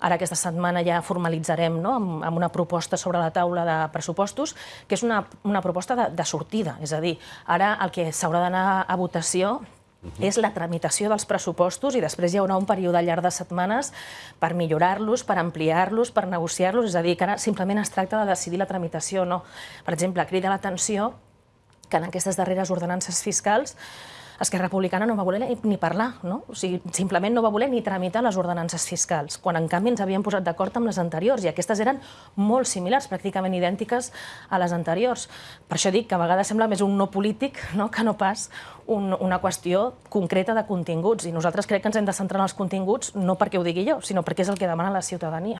Ara aquesta setmana ja formalitzarem no, amb, amb una proposta sobre la taula de pressupostos, que és una, una proposta de, de sortida. És a dir, ara el que s'haurà d'anar a votació és la tramitació dels pressupostos i després hi haurà un període llarg de setmanes per millorar-los, per ampliar-los, per negociar-los, és a dir, que ara simplement es tracta de decidir la tramitació o no. Per exemple, crida l'atenció que en aquestes darreres ordenances fiscals Esquerra Republicana no va voler ni parlar, no? O sigui, simplement no va voler ni tramitar les ordenances fiscals, quan en canvi ens havíem posat d'acord amb les anteriors, i aquestes eren molt similars, pràcticament idèntiques a les anteriors. Per això dic que a vegades sembla més un no polític no? que no pas un, una qüestió concreta de continguts, i nosaltres crec que ens hem de centrar en els continguts no perquè ho digui jo, sinó perquè és el que demana la ciutadania.